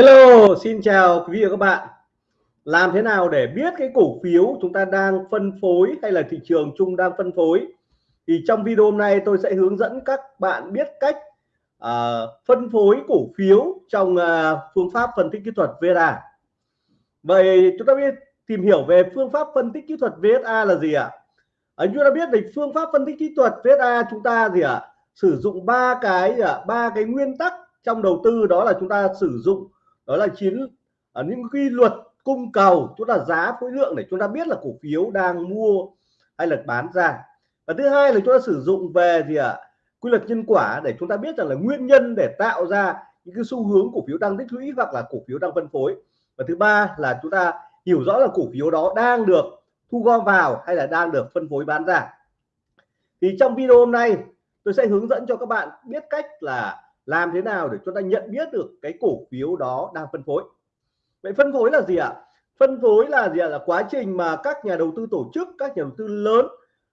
Hello, xin chào quý vị và các bạn. Làm thế nào để biết cái cổ phiếu chúng ta đang phân phối hay là thị trường chung đang phân phối? Thì trong video hôm nay tôi sẽ hướng dẫn các bạn biết cách uh, phân phối cổ phiếu trong uh, phương pháp phân tích kỹ thuật VSA. Vậy chúng ta biết tìm hiểu về phương pháp phân tích kỹ thuật VSA là gì ạ? À? chúng ta biết về phương pháp phân tích kỹ thuật VSA chúng ta gì ạ? À? Sử dụng ba cái à, ba cái nguyên tắc trong đầu tư đó là chúng ta sử dụng đó là chiến ở những quy luật cung cầu chúng ta giá khối lượng để chúng ta biết là cổ phiếu đang mua hay là bán ra. Và thứ hai là chúng ta sử dụng về gì ạ? À, quy luật nhân quả để chúng ta biết rằng là nguyên nhân để tạo ra những cái xu hướng cổ phiếu đang tích lũy hoặc là cổ phiếu đang phân phối. Và thứ ba là chúng ta hiểu rõ là cổ phiếu đó đang được thu gom vào hay là đang được phân phối bán ra. Thì trong video hôm nay tôi sẽ hướng dẫn cho các bạn biết cách là làm thế nào để chúng ta nhận biết được cái cổ phiếu đó đang phân phối? Vậy phân phối là gì ạ? Phân phối là gì ạ? Là quá trình mà các nhà đầu tư tổ chức các nhà đầu tư lớn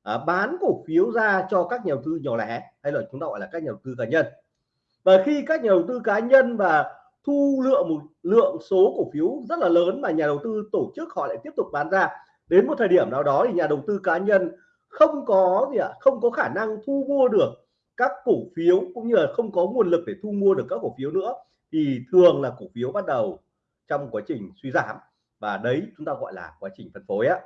à, bán cổ phiếu ra cho các nhà đầu tư nhỏ lẻ hay là chúng ta gọi là các nhà đầu tư cá nhân. Và khi các nhà đầu tư cá nhân và thu lượng một lượng số cổ phiếu rất là lớn mà nhà đầu tư tổ chức họ lại tiếp tục bán ra đến một thời điểm nào đó thì nhà đầu tư cá nhân không có gì ạ? Không có khả năng thu mua được các cổ phiếu cũng như là không có nguồn lực để thu mua được các cổ phiếu nữa, thì thường là cổ phiếu bắt đầu trong quá trình suy giảm. Và đấy chúng ta gọi là quá trình phân phối á.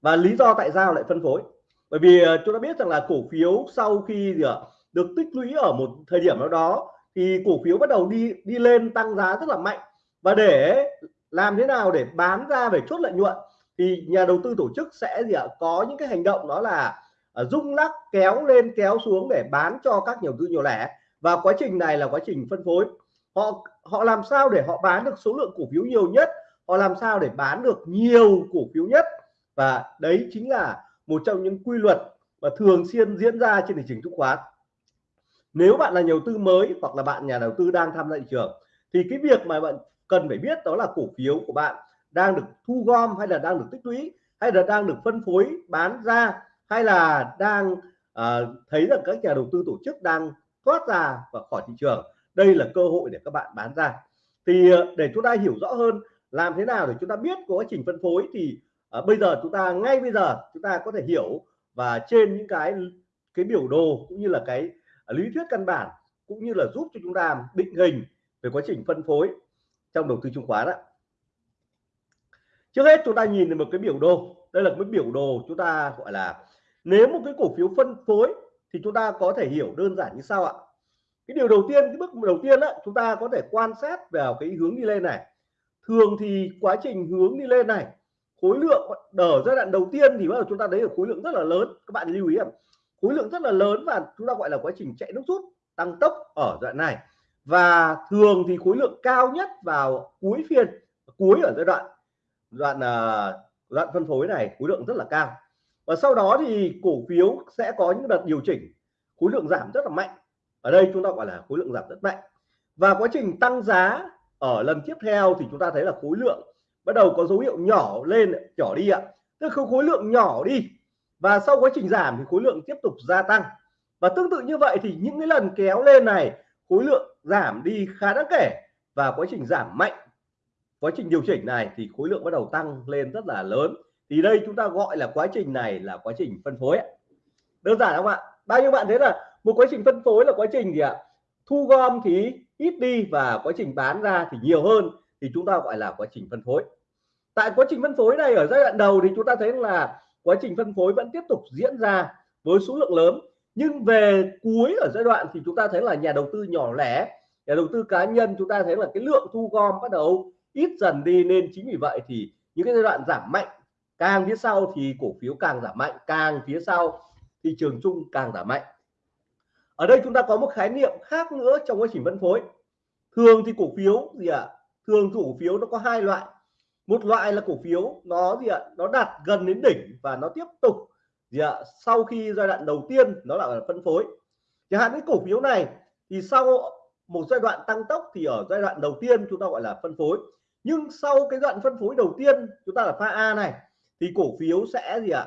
Và lý do tại sao lại phân phối? Bởi vì ờ, chúng ta biết rằng là cổ phiếu sau khi ờ, được tích lũy ở một thời điểm nào đó, thì cổ phiếu bắt đầu đi đi lên tăng giá rất là mạnh. Và để làm thế nào để bán ra về chốt lợi nhuận, thì nhà đầu tư tổ chức sẽ gì ạ? Có những cái hành động đó là Ờ, rung lắc kéo lên kéo xuống để bán cho các nhà đầu tư nhỏ lẻ. Và quá trình này là quá trình phân phối. Họ họ làm sao để họ bán được số lượng cổ phiếu nhiều nhất? Họ làm sao để bán được nhiều cổ phiếu nhất? Và đấy chính là một trong những quy luật mà thường xuyên diễn ra trên thị trường chứng khoán. Nếu bạn là nhà đầu tư mới hoặc là bạn nhà đầu tư đang tham gia thị trường, thì cái việc mà bạn cần phải biết đó là cổ phiếu của bạn đang được thu gom hay là đang được tích lũy hay là đang được phân phối bán ra hay là đang uh, thấy rằng các nhà đầu tư tổ chức đang thoát ra và khỏi thị trường? Đây là cơ hội để các bạn bán ra. Thì uh, để chúng ta hiểu rõ hơn làm thế nào để chúng ta biết quá trình phân phối thì uh, bây giờ chúng ta ngay bây giờ chúng ta có thể hiểu và trên những cái cái biểu đồ cũng như là cái uh, lý thuyết căn bản cũng như là giúp cho chúng ta định hình về quá trình phân phối trong đầu tư chứng khoán đó. trước hết chúng ta nhìn một cái biểu đồ. Đây là cái biểu đồ chúng ta gọi là nếu một cái cổ phiếu phân phối thì chúng ta có thể hiểu đơn giản như sau ạ. Cái điều đầu tiên cái bước đầu tiên đó, chúng ta có thể quan sát vào cái hướng đi lên này. Thường thì quá trình hướng đi lên này khối lượng ở giai đoạn đầu tiên thì bắt đầu chúng ta thấy được khối lượng rất là lớn. Các bạn lưu ý ạ. khối lượng rất là lớn và chúng ta gọi là quá trình chạy nước rút tăng tốc ở đoạn này. Và thường thì khối lượng cao nhất vào cuối phiên cuối ở giai đoạn đoạn à, đoạn phân phối này khối lượng rất là cao và sau đó thì cổ phiếu sẽ có những đợt điều chỉnh. Khối lượng giảm rất là mạnh. Ở đây chúng ta gọi là khối lượng giảm rất mạnh. Và quá trình tăng giá ở lần tiếp theo thì chúng ta thấy là khối lượng bắt đầu có dấu hiệu nhỏ lên, nhỏ đi ạ. Tức là khối lượng nhỏ đi. Và sau quá trình giảm thì khối lượng tiếp tục gia tăng. Và tương tự như vậy thì những cái lần kéo lên này, khối lượng giảm đi khá đáng kể. Và quá trình giảm mạnh, quá trình điều chỉnh này thì khối lượng bắt đầu tăng lên rất là lớn thì đây chúng ta gọi là quá trình này là quá trình phân phối đơn giản không ạ. Bao nhiêu bạn thấy là một quá trình phân phối là quá trình gì ạ? Thu gom thì ít đi và quá trình bán ra thì nhiều hơn, thì chúng ta gọi là quá trình phân phối. Tại quá trình phân phối này ở giai đoạn đầu thì chúng ta thấy là quá trình phân phối vẫn tiếp tục diễn ra với số lượng lớn. Nhưng về cuối ở giai đoạn thì chúng ta thấy là nhà đầu tư nhỏ lẻ, nhà đầu tư cá nhân chúng ta thấy là cái lượng thu gom bắt đầu ít dần đi, nên chính vì vậy thì những cái giai đoạn giảm mạnh càng phía sau thì cổ phiếu càng giảm mạnh, càng phía sau thị trường chung càng giảm mạnh ở đây chúng ta có một khái niệm khác nữa trong quá trình phân phối thường thì cổ phiếu gì ạ à? thường cổ phiếu nó có hai loại một loại là cổ phiếu nó gì ạ à? nó đạt gần đến đỉnh và nó tiếp tục gì ạ à? sau khi giai đoạn đầu tiên nó là phân phối chẳng hạn cái cổ phiếu này thì sau một giai đoạn tăng tốc thì ở giai đoạn đầu tiên chúng ta gọi là phân phối nhưng sau cái đoạn phân phối đầu tiên chúng ta là pha A này thì cổ phiếu sẽ gì ạ?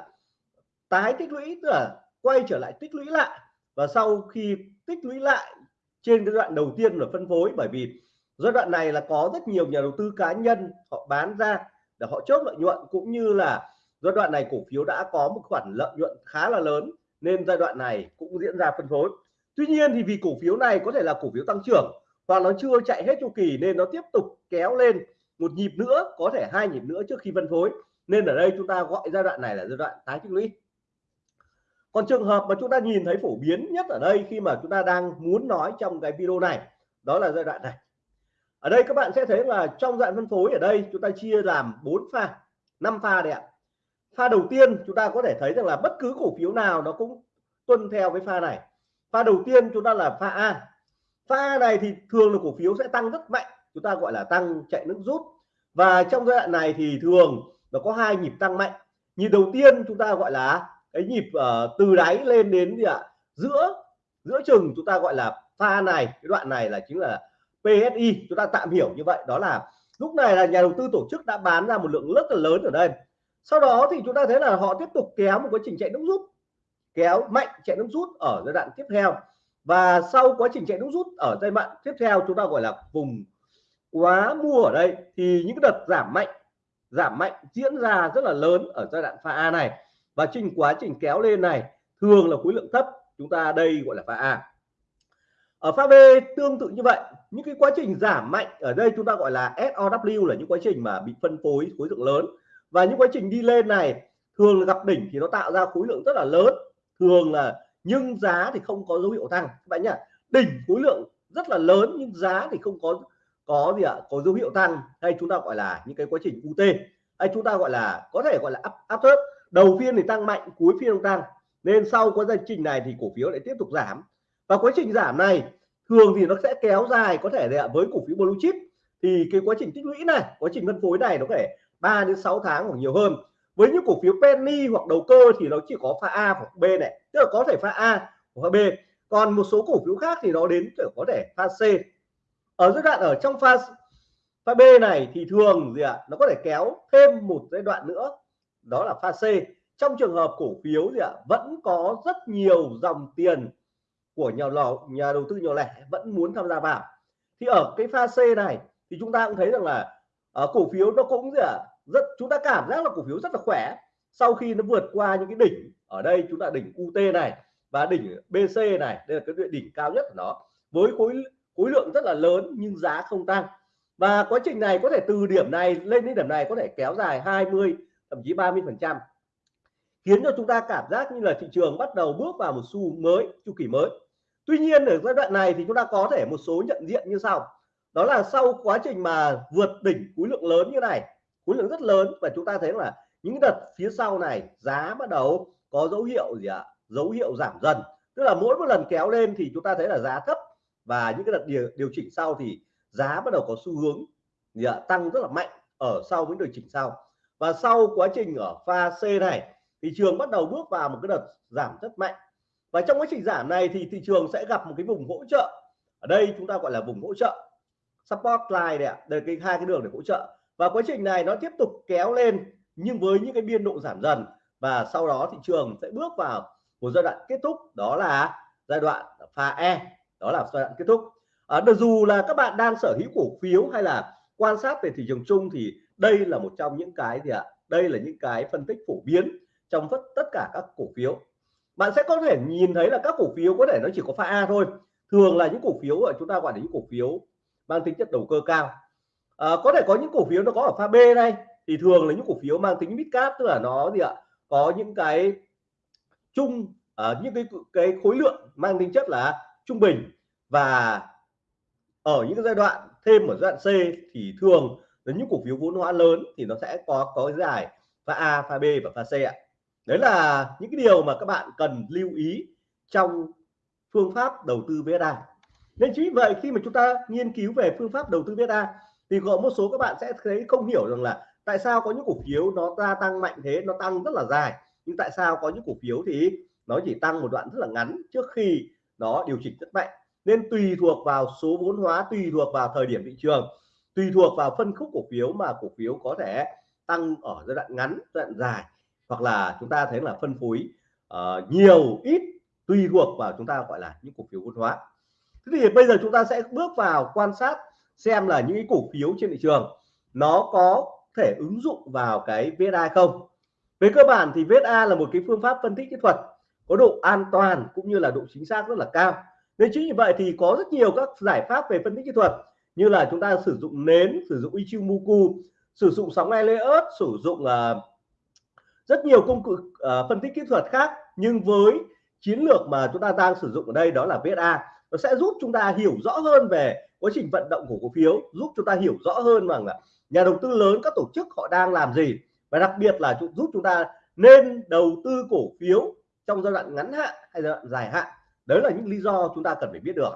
Tái tích lũy, tức là quay trở lại tích lũy lại. Và sau khi tích lũy lại trên cái đoạn đầu tiên là phân phối, bởi vì giai đoạn này là có rất nhiều nhà đầu tư cá nhân họ bán ra để họ chốt lợi nhuận, cũng như là giai đoạn này cổ phiếu đã có một khoản lợi nhuận khá là lớn, nên giai đoạn này cũng diễn ra phân phối. Tuy nhiên thì vì cổ phiếu này có thể là cổ phiếu tăng trưởng và nó chưa chạy hết chu kỳ, nên nó tiếp tục kéo lên một nhịp nữa, có thể hai nhịp nữa trước khi phân phối nên ở đây chúng ta gọi giai đoạn này là giai đoạn tái tích lũy. Còn trường hợp mà chúng ta nhìn thấy phổ biến nhất ở đây khi mà chúng ta đang muốn nói trong cái video này, đó là giai đoạn này. Ở đây các bạn sẽ thấy là trong dạng phân phối ở đây chúng ta chia làm 4 pha 5 pha đấy ạ. Pha đầu tiên chúng ta có thể thấy rằng là bất cứ cổ phiếu nào nó cũng tuân theo cái pha này. Pha đầu tiên chúng ta là pha A. Pha này thì thường là cổ phiếu sẽ tăng rất mạnh, chúng ta gọi là tăng chạy nước rút. Và trong giai đoạn này thì thường nó có hai nhịp tăng mạnh. Nhịp đầu tiên chúng ta gọi là cái nhịp uh, từ đáy lên đến gì ạ? Giữa giữa chừng chúng ta gọi là pha này. Cái đoạn này là chính là PSI chúng ta tạm hiểu như vậy. Đó là lúc này là nhà đầu tư tổ chức đã bán ra một lượng rất là lớn ở đây. Sau đó thì chúng ta thấy là họ tiếp tục kéo một quá trình chạy nước rút. Kéo mạnh chạy nước rút ở giai đoạn tiếp theo. Và sau quá trình chạy nước rút ở giai đoạn tiếp theo chúng ta gọi là vùng quá mua ở đây thì những đợt giảm mạnh giảm mạnh, diễn ra rất là lớn ở giai đoạn pha A này. Và trình quá trình kéo lên này thường là khối lượng thấp, chúng ta đây gọi là pha A. Ở pha B tương tự như vậy, những cái quá trình giảm mạnh ở đây chúng ta gọi là SOW là những quá trình mà bị phân phối khối lượng lớn. Và những quá trình đi lên này thường là gặp đỉnh thì nó tạo ra khối lượng rất là lớn. Thường là nhưng giá thì không có dấu hiệu tăng. Các bạn nhá, đỉnh khối lượng rất là lớn nhưng giá thì không có có gì ạ? Có dấu hiệu tăng hay chúng ta gọi là những cái quá trình UT hay chúng ta gọi là, có thể gọi là áp áp thớt đầu phiên thì tăng mạnh, cuối phiên không tăng. Nên sau quá trình này thì cổ phiếu lại tiếp tục giảm. Và quá trình giảm này, thường thì nó sẽ kéo dài có thể là với cổ phiếu blue chip. Thì cái quá trình tích lũy này, quá trình phân phối này nó có thể 3 đến 6 tháng hoặc nhiều hơn. Với những cổ phiếu penny hoặc đầu cơ thì nó chỉ có pha A hoặc B này, tức là có thể pha A hoặc B. Còn một số cổ phiếu khác thì nó đến có thể pha C ở giai đoạn ở trong pha pha B này thì thường gì ạ à, nó có thể kéo thêm một giai đoạn nữa. Đó là pha C. Trong trường hợp cổ phiếu gì ạ à, vẫn có rất nhiều dòng tiền của nhà lò nhà đầu tư nhỏ lẻ vẫn muốn tham gia vào. Thì ở cái pha C này thì chúng ta cũng thấy rằng là ở cổ phiếu nó cũng gì ạ à, rất chúng ta cảm giác là cổ phiếu rất là khỏe. Sau khi nó vượt qua những cái đỉnh ở đây chúng ta đỉnh UT này và đỉnh BC này đây là cái đỉnh cao nhất của nó. Với khối khối lượng rất là lớn nhưng giá không tăng. Và quá trình này có thể từ điểm này lên đến điểm này có thể kéo dài 20 thậm chí 30 phần trăm. Khiến cho chúng ta cảm giác như là thị trường bắt đầu bước vào một xu mới, chu kỳ mới. Tuy nhiên ở giai đoạn này thì chúng ta có thể một số nhận diện như sau. Đó là sau quá trình mà vượt đỉnh khối lượng lớn như này, khối lượng rất lớn và chúng ta thấy là những đợt phía sau này giá bắt đầu có dấu hiệu gì ạ? À? dấu hiệu giảm dần. Tức là mỗi một lần kéo lên thì chúng ta thấy là giá thấp và những cái đợt điều, điều chỉnh sau thì giá bắt đầu có xu hướng thì, à, tăng rất là mạnh ở sau những điều chỉnh sau. Và sau quá trình ở pha C này thị trường bắt đầu bước vào một cái đợt giảm rất mạnh. Và trong quá trình giảm này thì thị trường sẽ gặp một cái vùng hỗ trợ. Ở đây chúng ta gọi là vùng hỗ trợ support line đây ạ. Đây cái hai cái đường để hỗ trợ. Và quá trình này nó tiếp tục kéo lên nhưng với những cái biên độ giảm dần và sau đó thị trường sẽ bước vào một giai đoạn kết thúc. Đó là giai đoạn pha E đó là giai đoạn kết thúc. À, dù là các bạn đang sở hữu cổ phiếu hay là quan sát về thị trường chung thì đây là một trong những cái gì ạ? Đây là những cái phân tích phổ biến trong tất cả các cổ phiếu. Bạn sẽ có thể nhìn thấy là các cổ phiếu có thể nó chỉ có pha A thôi. Thường là những cổ phiếu ở chúng ta gọi là những cổ phiếu mang tính chất đầu cơ cao. À, có thể có những cổ phiếu nó có ở pha B này thì thường là những cổ phiếu mang tính mid cap tức là nó gì ạ? Có những cái chung uh, những cái cái khối lượng mang tính chất là trung bình và ở những giai đoạn thêm ở giai đoạn C thì thường là những cổ phiếu vốn hóa lớn thì nó sẽ có có giải pha A, pha B và pha C ạ. Đấy là những cái điều mà các bạn cần lưu ý trong phương pháp đầu tư VSA. Nên chính vậy khi mà chúng ta nghiên cứu về phương pháp đầu tư VSA thì có một số các bạn sẽ thấy không hiểu rằng là tại sao có những cổ phiếu nó gia tăng mạnh thế nó tăng rất là dài nhưng tại sao có những cổ phiếu thì nó chỉ tăng một đoạn rất là ngắn trước khi nó điều chỉnh rất mạnh. Nên tùy thuộc vào số vốn hóa tùy thuộc vào thời điểm thị trường tùy thuộc vào phân khúc cổ phiếu mà cổ phiếu có thể tăng ở giai đoạn ngắn giai đoạn dài. Hoặc là chúng ta thấy là phân phối uh, nhiều ít tùy thuộc vào chúng ta gọi là những cổ phiếu vốn hóa. Thế thì bây giờ chúng ta sẽ bước vào quan sát xem là những cái cổ phiếu trên thị trường nó có thể ứng dụng vào cái VSA không. Về cơ bản thì VSA là một cái phương pháp phân tích kỹ thuật có độ an toàn cũng như là độ chính xác rất là cao. Nên chính vì vậy thì có rất nhiều các giải pháp về phân tích kỹ thuật như là chúng ta sử dụng nến sử dụng Ichimoku sử dụng sóng Elliott sử dụng uh, rất nhiều công cụ uh, phân tích kỹ thuật khác. Nhưng với chiến lược mà chúng ta đang sử dụng ở đây đó là VSA nó sẽ giúp chúng ta hiểu rõ hơn về quá trình vận động của cổ phiếu giúp chúng ta hiểu rõ hơn rằng là nhà đầu tư lớn các tổ chức họ đang làm gì. Và đặc biệt là giúp chúng ta nên đầu tư cổ phiếu trong giai đoạn ngắn hạn hay giai đoạn dài hạn. Đấy là những lý do chúng ta cần phải biết được.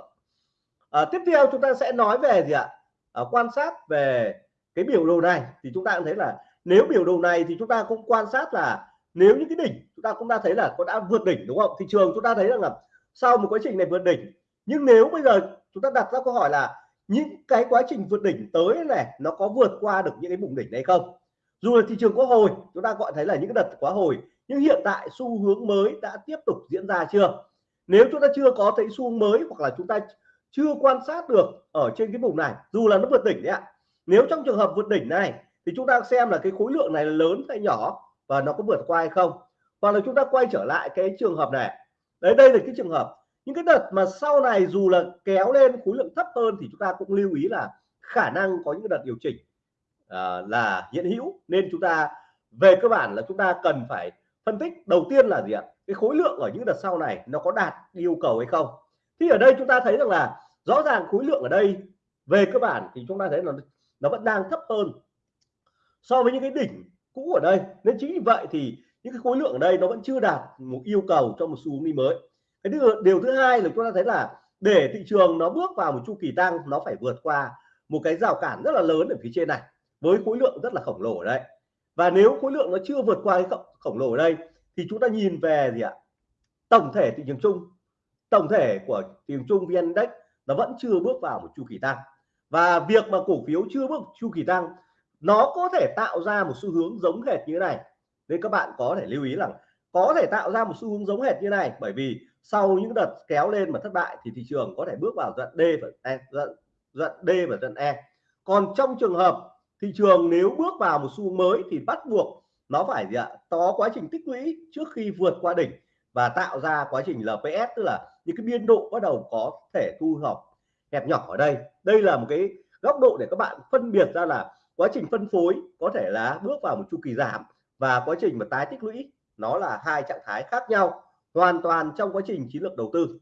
À, tiếp theo chúng ta sẽ nói về gì ạ? À, quan sát về cái biểu đồ này thì chúng ta cũng thấy là nếu biểu đồ này thì chúng ta cũng quan sát là nếu những cái đỉnh chúng ta cũng đã thấy là có đã vượt đỉnh đúng không? Thị trường chúng ta thấy rằng là sau một quá trình này vượt đỉnh nhưng nếu bây giờ chúng ta đặt ra câu hỏi là những cái quá trình vượt đỉnh tới này nó có vượt qua được những cái vùng đỉnh này không? Dù là thị trường có hồi, chúng ta gọi thấy là những cái đợt quá hồi, nhưng hiện tại xu hướng mới đã tiếp tục diễn ra chưa? Nếu chúng ta chưa có thấy xu hướng mới hoặc là chúng ta chưa quan sát được ở trên cái vùng này, dù là nó vượt đỉnh đấy ạ, nếu trong trường hợp vượt đỉnh này thì chúng ta xem là cái khối lượng này là lớn hay nhỏ và nó có vượt qua hay không? Hoặc là chúng ta quay trở lại cái trường hợp này. Đấy, đây là cái trường hợp. Những cái đợt mà sau này dù là kéo lên khối lượng thấp hơn thì chúng ta cũng lưu ý là khả năng có những đợt điều chỉnh uh, là hiện hữu. Nên chúng ta về cơ bản là chúng ta cần phải phân tích đầu tiên là gì ạ? Cái khối lượng ở những đợt sau này nó có đạt yêu cầu hay không? Thì ở đây chúng ta thấy rằng là rõ ràng khối lượng ở đây về cơ bản thì chúng ta thấy là nó vẫn đang thấp hơn so với những cái đỉnh cũ ở đây. Nên chính vì vậy thì những cái khối lượng ở đây nó vẫn chưa đạt một yêu cầu cho một xu hướng đi mới. Cái điều, điều thứ hai là chúng ta thấy là để thị trường nó bước vào một chu kỳ tăng nó phải vượt qua một cái rào cản rất là lớn ở phía trên này với khối lượng rất là khổng lồ ở đây. Và nếu khối lượng nó chưa vượt qua cái khổng lồ ở đây thì chúng ta nhìn về gì ạ? Tổng thể thị trường chung tổng thể của thị trường chung vn index nó vẫn chưa bước vào một chu kỳ tăng. Và việc mà cổ phiếu chưa bước chu kỳ tăng nó có thể tạo ra một xu hướng giống hệt như thế này. Nên các bạn có thể lưu ý rằng có thể tạo ra một xu hướng giống hệt như này bởi vì sau những đợt kéo lên mà thất bại thì thị trường có thể bước vào đoạn D và E đoạn, đoạn D và đoạn E. Còn trong trường hợp thị trường nếu bước vào một xu mới thì bắt buộc nó phải gì ạ? Có quá trình tích lũy trước khi vượt qua đỉnh và tạo ra quá trình LPS tức là những cái biên độ bắt đầu có thể thu hẹp hẹp nhỏ ở đây. Đây là một cái góc độ để các bạn phân biệt ra là quá trình phân phối có thể là bước vào một chu kỳ giảm và quá trình mà tái tích lũy nó là hai trạng thái khác nhau, hoàn toàn trong quá trình chiến lược đầu tư.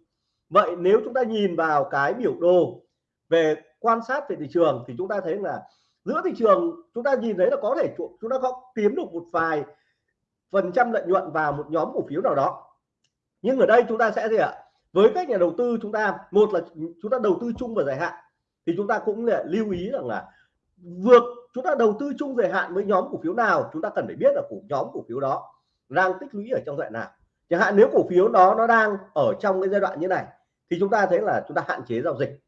Vậy nếu chúng ta nhìn vào cái biểu đồ về quan sát về thị trường thì chúng ta thấy là giữa thị trường, chúng ta nhìn thấy là có thể chúng ta có kiếm được một vài phần trăm lợi nhuận vào một nhóm cổ phiếu nào đó. Nhưng ở đây chúng ta sẽ gì ạ? Với các nhà đầu tư chúng ta, một là chúng ta đầu tư chung và dài hạn, thì chúng ta cũng là lưu ý rằng là vượt, chúng ta đầu tư chung dài hạn với nhóm cổ phiếu nào, chúng ta cần phải biết là cổ, nhóm cổ phiếu đó đang tích lũy ở trong đoạn nào. Chẳng hạn nếu cổ phiếu đó nó đang ở trong cái giai đoạn như này, thì chúng ta thấy là chúng ta hạn chế giao dịch.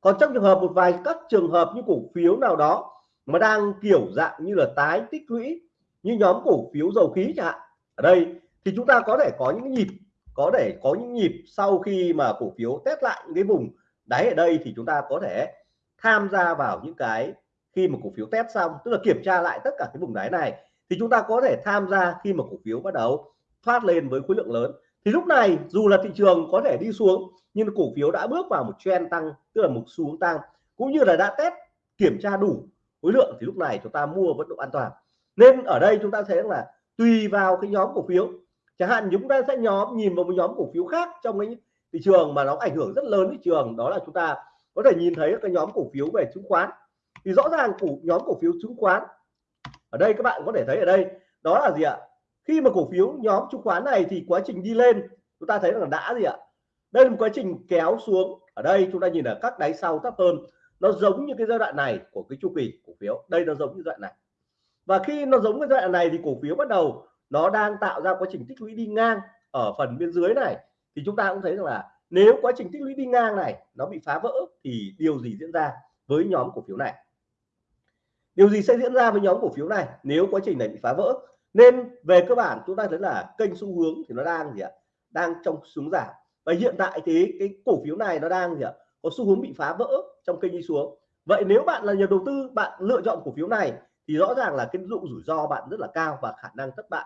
Còn trong trường hợp một vài các trường hợp như cổ phiếu nào đó mà đang kiểu dạng như là tái tích lũy như nhóm cổ phiếu dầu khí chẳng hạn. Ở đây thì chúng ta có thể có những nhịp, có thể có những nhịp sau khi mà cổ phiếu test lại những cái vùng đáy ở đây thì chúng ta có thể tham gia vào những cái khi mà cổ phiếu test xong, tức là kiểm tra lại tất cả cái vùng đáy này, thì chúng ta có thể tham gia khi mà cổ phiếu bắt đầu thoát lên với khối lượng lớn. Thì lúc này, dù là thị trường có thể đi xuống, nhưng cổ phiếu đã bước vào một trend tăng, tức là một xu hướng tăng, cũng như là đã test kiểm tra đủ khối lượng thì lúc này chúng ta mua vẫn độ an toàn. Nên ở đây chúng ta thấy là tùy vào cái nhóm cổ phiếu. Chẳng hạn chúng ta sẽ nhóm, nhìn vào một nhóm cổ phiếu khác trong cái thị trường mà nó ảnh hưởng rất lớn thị trường, đó là chúng ta có thể nhìn thấy cái nhóm cổ phiếu về chứng khoán. Thì rõ ràng cổ, nhóm cổ phiếu chứng khoán, ở đây các bạn có thể thấy ở đây, đó là gì ạ? Khi mà cổ phiếu nhóm chứng khoán này thì quá trình đi lên, chúng ta thấy là đã gì ạ? Đây là một quá trình kéo xuống. Ở đây chúng ta nhìn ở các đáy sau thấp hơn nó giống như cái giai đoạn này của cái chu kỳ cổ phiếu. Đây nó giống như giai đoạn này. Và khi nó giống cái giai đoạn này thì cổ phiếu bắt đầu nó đang tạo ra quá trình tích lũy đi ngang ở phần bên dưới này. Thì chúng ta cũng thấy rằng là nếu quá trình tích lũy đi ngang này nó bị phá vỡ thì điều gì diễn ra với nhóm cổ phiếu này? Điều gì sẽ diễn ra với nhóm cổ phiếu này nếu quá trình này bị phá vỡ? Nên về cơ bản chúng ta thấy là kênh xu hướng thì nó đang gì ạ? Đang trong xuống giảm. Và hiện tại thì cái cổ phiếu này nó đang gì ạ? Có xu hướng bị phá vỡ trong kênh đi xuống. Vậy nếu bạn là nhà đầu tư bạn lựa chọn cổ phiếu này thì rõ ràng là cái dụ rủi ro bạn rất là cao và khả năng thất bại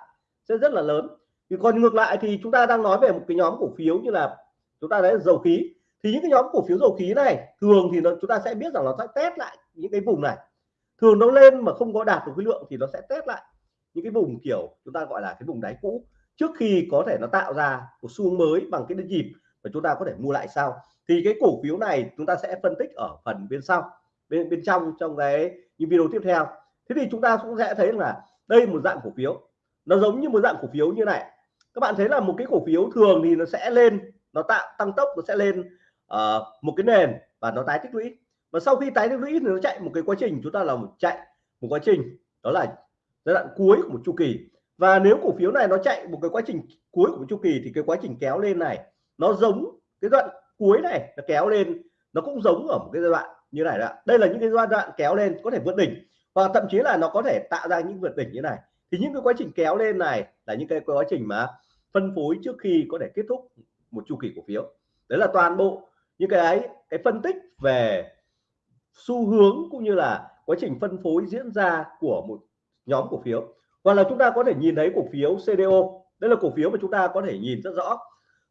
sẽ rất là lớn. Thì còn ngược lại thì chúng ta đang nói về một cái nhóm cổ phiếu như là chúng ta thấy dầu khí. Thì những cái nhóm cổ phiếu dầu khí này thường thì nó, chúng ta sẽ biết rằng nó sẽ test lại những cái vùng này. Thường nó lên mà không có đạt được khối lượng thì nó sẽ test lại những cái vùng kiểu chúng ta gọi là cái vùng đáy cũ trước khi có thể nó tạo ra một xu hướng mới bằng cái nhịp và chúng ta có thể mua lại sau thì cái cổ phiếu này chúng ta sẽ phân tích ở phần bên sau bên bên trong trong cái những video tiếp theo. Thế thì chúng ta cũng sẽ thấy là đây một dạng cổ phiếu. Nó giống như một dạng cổ phiếu như này. Các bạn thấy là một cái cổ phiếu thường thì nó sẽ lên nó tạo tăng tốc nó sẽ lên uh, một cái nền và nó tái tích lũy. Và sau khi tái tích lũy thì nó chạy một cái quá trình chúng ta là một chạy một quá trình đó là giai đoạn cuối của một chu kỳ. Và nếu cổ phiếu này nó chạy một cái quá trình cuối của chu kỳ thì cái quá trình kéo lên này nó giống cái đoạn cuối này nó kéo lên, nó cũng giống ở một cái giai đoạn như này đó. Đây là những cái giai đoạn kéo lên có thể vượt đỉnh và thậm chí là nó có thể tạo ra những vượt đỉnh như này. Thì những cái quá trình kéo lên này là những cái quá trình mà phân phối trước khi có thể kết thúc một chu kỳ cổ phiếu. Đấy là toàn bộ những cái cái phân tích về xu hướng cũng như là quá trình phân phối diễn ra của một nhóm cổ phiếu. Hoặc là chúng ta có thể nhìn thấy cổ phiếu CDO đây là cổ phiếu mà chúng ta có thể nhìn rất rõ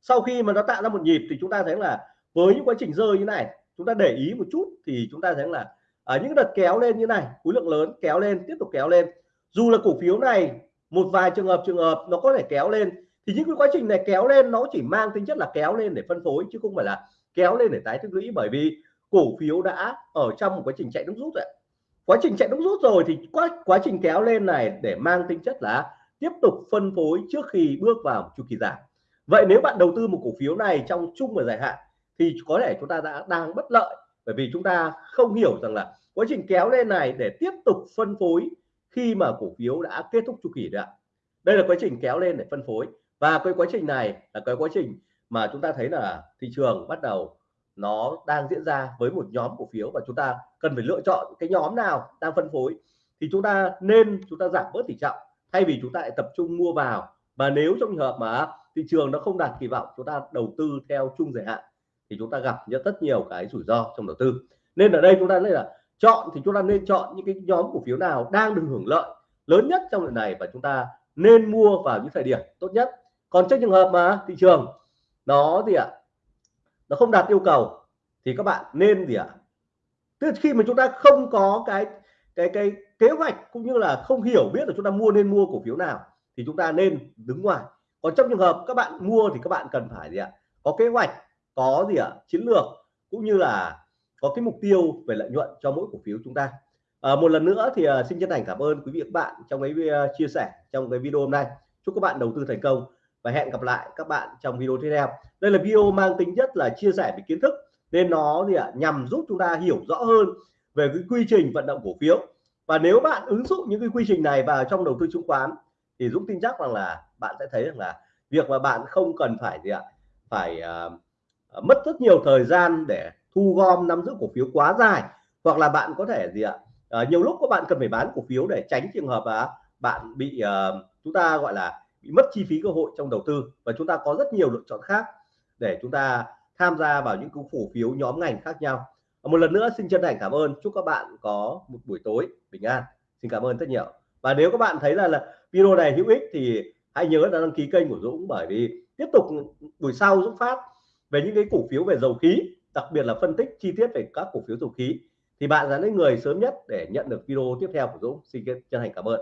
sau khi mà nó tạo ra một nhịp thì chúng ta thấy là với những quá trình rơi như này, chúng ta để ý một chút thì chúng ta thấy là ở những đợt kéo lên như này, khối lượng lớn kéo lên, tiếp tục kéo lên. Dù là cổ phiếu này, một vài trường hợp trường hợp nó có thể kéo lên, thì những cái quá trình này kéo lên nó chỉ mang tính chất là kéo lên để phân phối chứ không phải là kéo lên để tái tích lũy bởi vì cổ phiếu đã ở trong một quá trình chạy nước rút rồi quá trình chạy nước rút rồi thì quá quá trình kéo lên này để mang tính chất là tiếp tục phân phối trước khi bước vào chu kỳ giảm vậy nếu bạn đầu tư một cổ phiếu này trong chung và dài hạn, thì có thể chúng ta đã đang bất lợi, bởi vì chúng ta không hiểu rằng là quá trình kéo lên này để tiếp tục phân phối khi mà cổ phiếu đã kết thúc chu kỳ rồi đây là quá trình kéo lên để phân phối, và cái quá trình này là cái quá trình mà chúng ta thấy là thị trường bắt đầu nó đang diễn ra với một nhóm cổ phiếu và chúng ta cần phải lựa chọn cái nhóm nào đang phân phối, thì chúng ta nên, chúng ta giảm bớt tỷ trọng thay vì chúng ta lại tập trung mua vào. Và nếu trong trường hợp mà thị trường nó không đạt kỳ vọng, chúng ta đầu tư theo chung dài hạn thì chúng ta gặp rất rất nhiều cái rủi ro trong đầu tư. Nên ở đây chúng ta nên là chọn thì chúng ta nên chọn những cái nhóm cổ phiếu nào đang được hưởng lợi lớn nhất trong lần này và chúng ta nên mua vào những thời điểm tốt nhất. Còn trong trường hợp mà thị trường nó gì ạ? Nó không đạt yêu cầu thì các bạn nên gì ạ? Tức khi mà chúng ta không có cái cái cái kế hoạch cũng như là không hiểu biết là chúng ta mua nên mua cổ phiếu nào thì chúng ta nên đứng ngoài còn trong trường hợp các bạn mua thì các bạn cần phải gì ạ? Có kế hoạch có gì ạ? Chiến lược cũng như là có cái mục tiêu về lợi nhuận cho mỗi cổ phiếu chúng ta. À, một lần nữa thì uh, xin chân thành cảm ơn quý vị và các bạn trong cái uh, chia sẻ trong cái video hôm nay. Chúc các bạn đầu tư thành công và hẹn gặp lại các bạn trong video tiếp theo. Đây là video mang tính chất là chia sẻ về kiến thức nên nó gì ạ? Nhằm giúp chúng ta hiểu rõ hơn về cái quy trình vận động cổ phiếu. Và nếu bạn ứng dụng những cái quy trình này vào trong đầu tư chứng khoán thì Dũng tin chắc rằng là bạn sẽ thấy rằng là việc mà bạn không cần phải gì ạ phải uh, mất rất nhiều thời gian để thu gom nắm giữ cổ phiếu quá dài hoặc là bạn có thể gì ạ uh, nhiều lúc các bạn cần phải bán cổ phiếu để tránh trường hợp là bạn bị uh, chúng ta gọi là bị mất chi phí cơ hội trong đầu tư và chúng ta có rất nhiều lựa chọn khác để chúng ta tham gia vào những cổ phiếu nhóm ngành khác nhau. Một lần nữa xin chân thành cảm ơn. Chúc các bạn có một buổi tối bình an. Xin cảm ơn rất nhiều và nếu các bạn thấy là, là video này hữu ích thì hãy nhớ đăng ký kênh của Dũng bởi vì tiếp tục buổi sau Dũng phát về những cái cổ phiếu về dầu khí đặc biệt là phân tích chi tiết về các cổ phiếu dầu khí. Thì bạn là những người sớm nhất để nhận được video tiếp theo của Dũng. Xin chân thành cảm ơn.